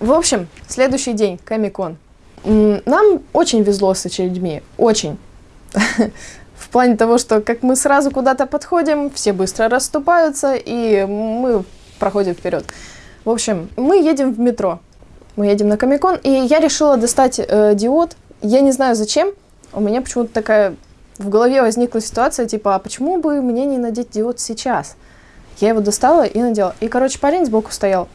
В общем, следующий день, Комикон. Нам очень везло с очередьми, очень. В плане того, что как мы сразу куда-то подходим, все быстро расступаются, и мы проходим вперед. В общем, мы едем в метро. Мы едем на Комикон, и я решила достать э, диод. Я не знаю зачем. У меня почему-то такая в голове возникла ситуация, типа, а почему бы мне не надеть диод сейчас? Я его достала и надела. И, короче, парень сбоку стоял.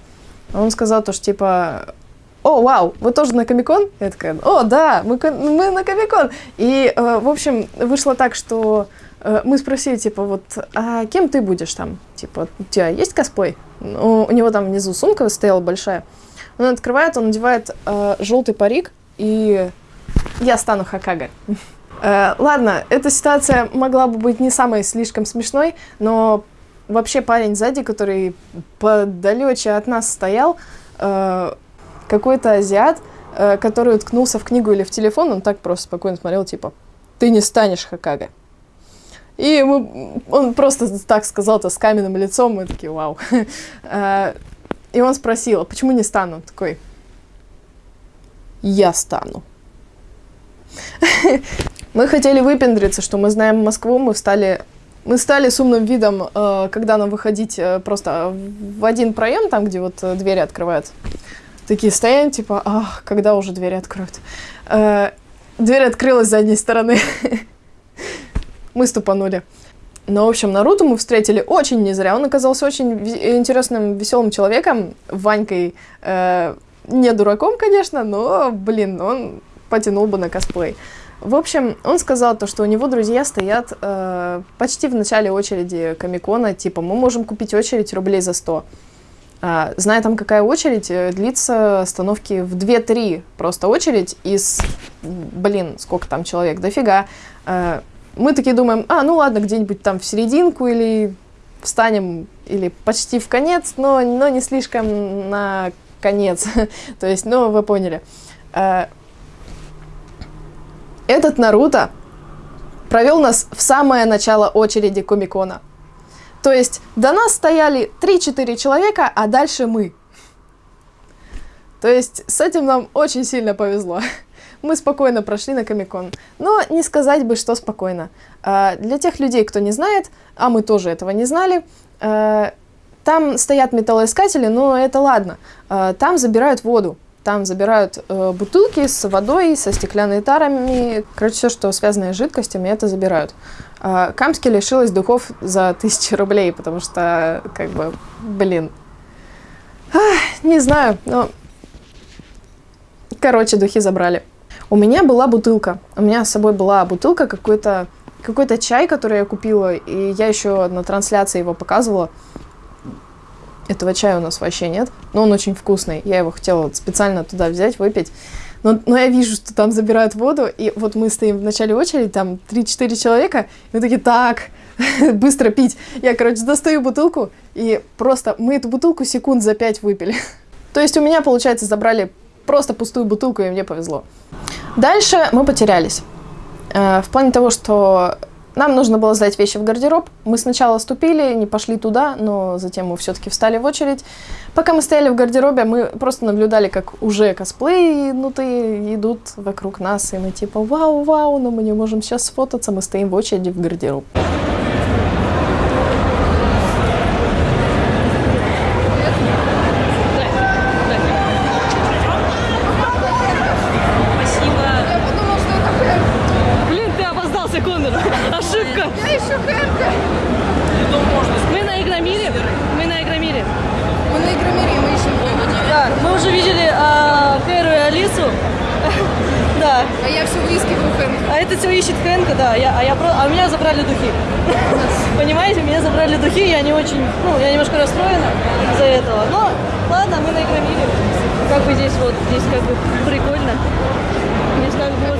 Он сказал то, что, типа, о, вау, вы тоже на Комикон? Я такая, о, да, мы, мы на Комикон. И, э, в общем, вышло так, что э, мы спросили, типа, вот, а кем ты будешь там? Типа, у тебя есть косплей? Ну, у него там внизу сумка стояла большая. Он открывает, он надевает э, желтый парик, и я стану Хакага. Э, ладно, эта ситуация могла бы быть не самой слишком смешной, но вообще парень сзади, который подалече от нас стоял, э, какой-то азиат, э, который уткнулся в книгу или в телефон, он так просто спокойно смотрел, типа, ты не станешь Хакага. И мы, он просто так сказал-то с каменным лицом, мы такие, вау. Э, и он спросил, а почему не стану? Такой, я стану. Мы хотели выпендриться, что мы знаем Москву, мы встали мы стали с умным видом, э, когда нам выходить просто в один проем, там, где вот двери открываются такие стоим, типа, ах, когда уже двери откроют. Э, дверь открылась с задней стороны. мы ступанули. Но, в общем, Наруто мы встретили очень не зря. Он оказался очень интересным, веселым человеком. Ванькой э, не дураком, конечно, но, блин, он потянул бы на косплей. В общем, он сказал то, что у него друзья стоят э, почти в начале очереди Комикона, типа, мы можем купить очередь рублей за 100. А, зная там, какая очередь, э, длится остановки в 2-3 просто очередь из, блин, сколько там человек, дофига. А, мы такие думаем, а, ну ладно, где-нибудь там в серединку или встанем, или почти в конец, но, но не слишком на конец. То есть, ну, вы поняли. Этот Наруто провел нас в самое начало очереди Комикона. То есть до нас стояли 3-4 человека, а дальше мы. То есть с этим нам очень сильно повезло. Мы спокойно прошли на Комикон. Но не сказать бы, что спокойно. А, для тех людей, кто не знает, а мы тоже этого не знали, а, там стоят металлоискатели, но это ладно. А, там забирают воду. Там забирают э, бутылки с водой, со стеклянными тарами. Короче, все, что связано с жидкостями, это забирают. Э, Камски лишилась духов за тысячи рублей, потому что, как бы, блин. Ах, не знаю, но... Короче, духи забрали. У меня была бутылка. У меня с собой была бутылка, какой-то какой-то чай, который я купила, и я еще на трансляции его показывала. Этого чая у нас вообще нет, но он очень вкусный. Я его хотела специально туда взять, выпить. Но, но я вижу, что там забирают воду, и вот мы стоим в начале очереди, там 3-4 человека, и мы такие, так, быстро пить. Я, короче, достаю бутылку, и просто мы эту бутылку секунд за 5 выпили. То есть у меня, получается, забрали просто пустую бутылку, и мне повезло. Дальше мы потерялись. Э, в плане того, что нам нужно было сдать вещи в гардероб. Мы сначала ступили, не пошли туда, но затем мы все-таки встали в очередь. Пока мы стояли в гардеробе, мы просто наблюдали, как уже косплеи идут, идут вокруг нас, и мы типа вау-вау, но мы не можем сейчас сфотаться, мы стоим в очереди в гардероб. Очень, ну, я немножко расстроена из-за этого. Но ладно, мы на игромире. Как бы здесь вот, здесь как бы прикольно. Здесь как бы вот,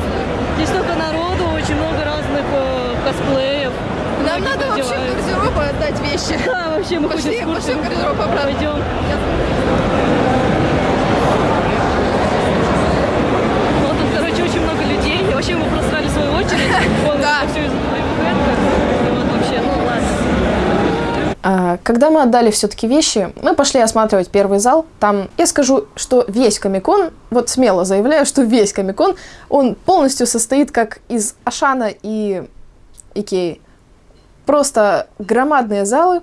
здесь столько народу, очень много разных э, косплеев. Нам надо вообще в гардероб отдать вещи. Да, вообще мы пошли, хотим пошли в гардероб обратно. Пойдем. вообще мы просрали свою очередь. Да. Все из-за твоего вот вообще, ну ладно. А, когда мы отдали все-таки вещи, мы пошли осматривать первый зал. Там, я скажу, что весь Комикон, вот смело заявляю, что весь Комикон, он полностью состоит как из Ашана и Икеи. Просто громадные залы,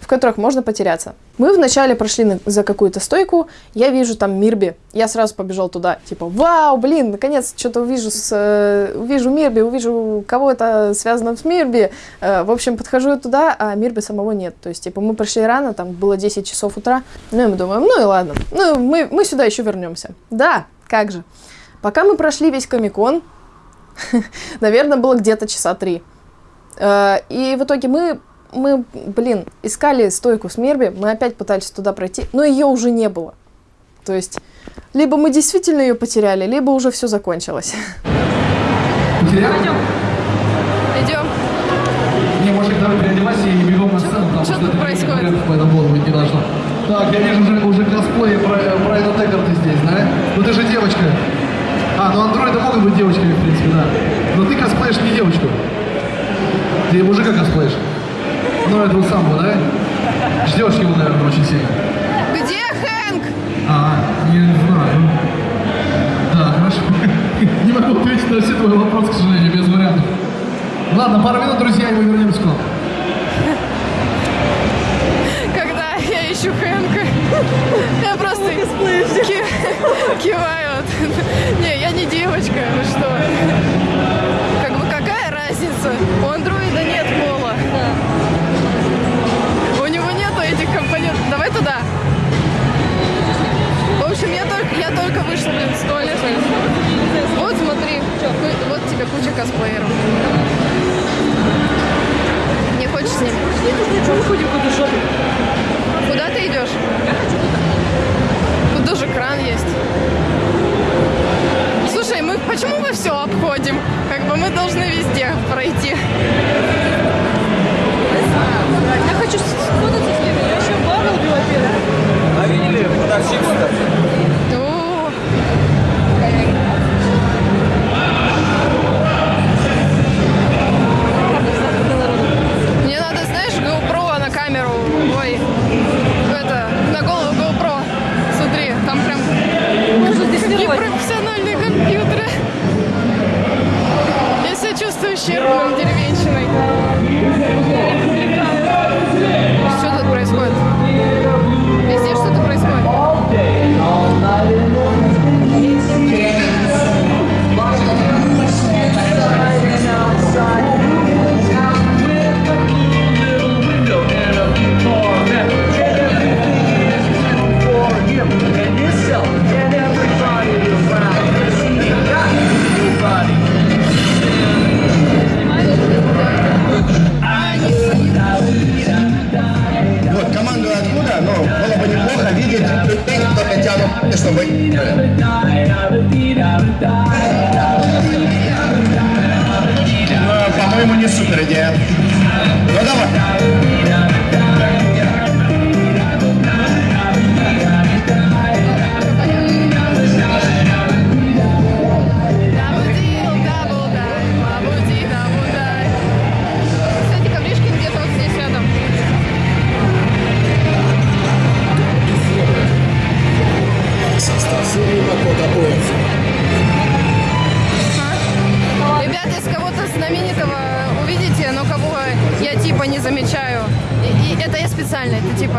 в которых можно потеряться. Мы вначале прошли за какую-то стойку, я вижу там Мирби, я сразу побежал туда, типа, вау, блин, наконец что-то увижу, с, э, увижу Мирби, увижу кого-то связанного с Мирби. Э, в общем, подхожу туда, а Мирби самого нет. То есть, типа, мы пришли рано, там было 10 часов утра, ну и мы думаем, ну и ладно, ну мы, мы сюда еще вернемся. Да, как же. Пока мы прошли весь Комикон, наверное, было где-то часа три. Э, И в итоге мы, мы, блин, искали стойку с Мерби, мы опять пытались туда пройти, но ее уже не было. То есть, либо мы действительно ее потеряли, либо уже все закончилось. Потерял? Идем. Не, мужик, давай переодевайся и бегом на сцену, потому что тут это происходит? по этому быть не должно. Так, я вижу уже, уже косплей про, про этот Теггар ты здесь, да? Ну ты же девочка. А, ну андроиды могут быть девочками, в принципе, да. Но ты косплеишь не девочку. Ты мужика косплеишь. Ну, этого самого, да? Ждешь его, наверное, очень сильно. Где Хэнк? А, не знаю. Да, хорошо. Не могу ответить на все твои вопросы, к сожалению, без вариантов. Ладно, пару минут, друзья, и мы вернемся к вам. Чтобы... Ну, по-моему, не супер идея.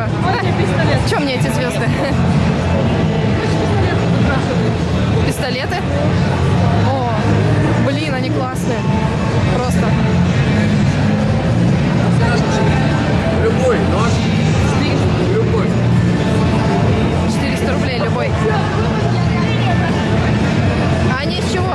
Это типа... Что мне эти звезды? Пистолеты? О, блин, они классные. Просто. Любой нож. Любой. 400 рублей любой. А они из чего?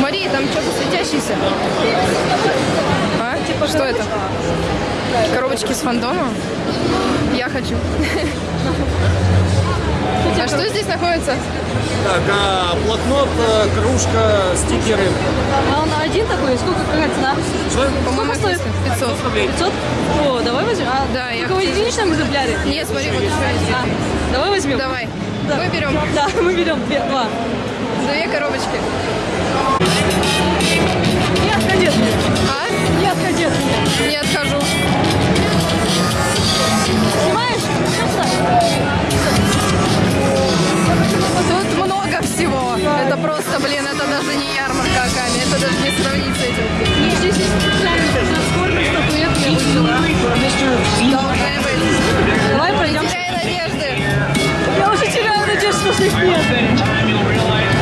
Мария, там что-то светящееся. А? Типа, что это? Коробочки с фандомом? Я хочу. А что здесь находится? Так, а, блокнот, э, кружка, стикеры. А он один такой? Сколько, какая цена? Что? По-моему, стоит? 500. 500? О, давай возьмем. А, Да, я Только в единичном экземпляре? Нет, смотри, вот еще есть. А, давай возьмем. Давай. Да. Мы берем Да, мы берем две, два. две коробочки. Просто, блин, это даже не ярмарка Аками. Это даже не сравнить с этим. Не, здесь есть специально сколько статуэт я выбрала. Должны быть. Давай пройдем. Не теряй надежды. Я уже теряю надежду, что их нет.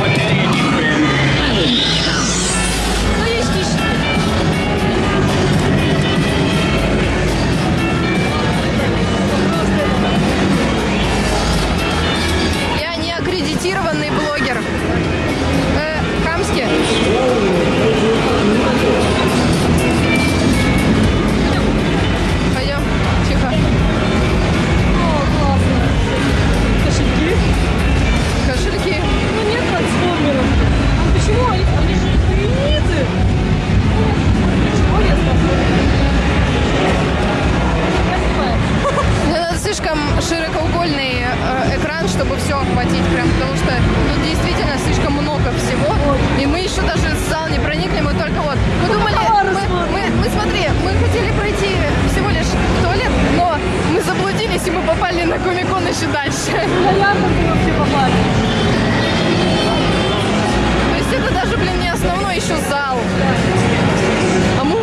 Широкоугольный э, экран, чтобы все охватить, прям, потому что тут действительно слишком много всего. И мы еще даже в зал не проникли, мы только вот. Мы думали, мы, мы, мы смотри, мы хотели пройти всего лишь в туалет, но мы заблудились и мы попали на комикон еще дальше. На ярмарку вообще попали. То есть это даже, блин, не основной еще зал. А мы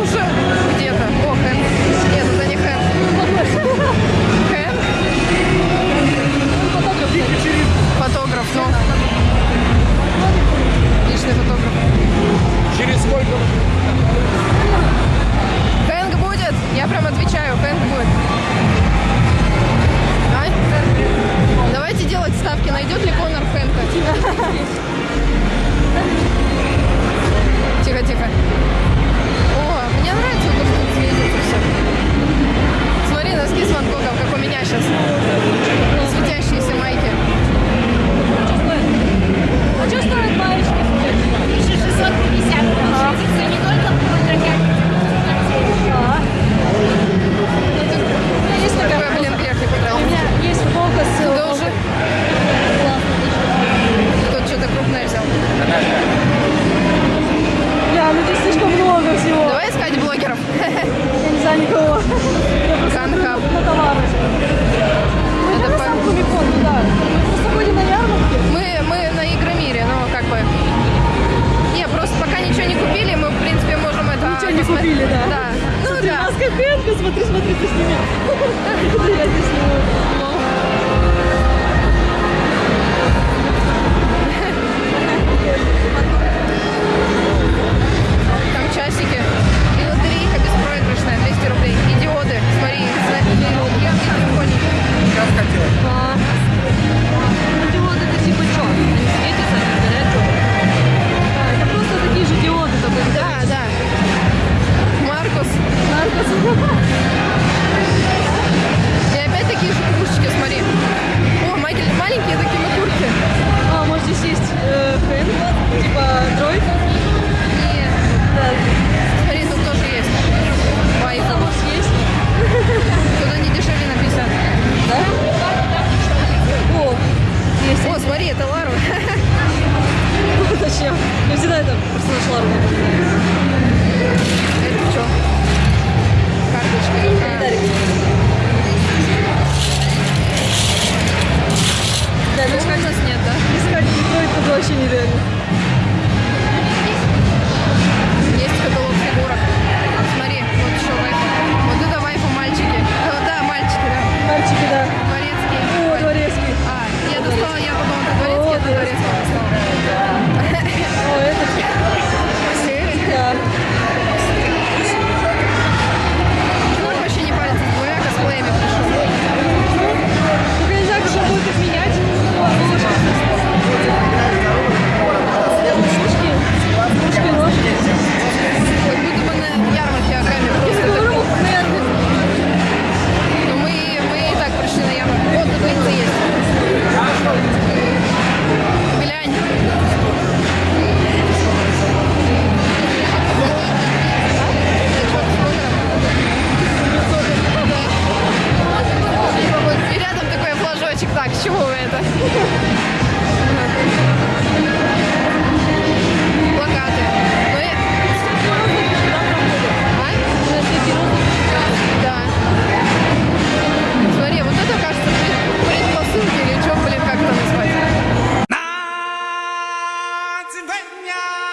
vách nhà.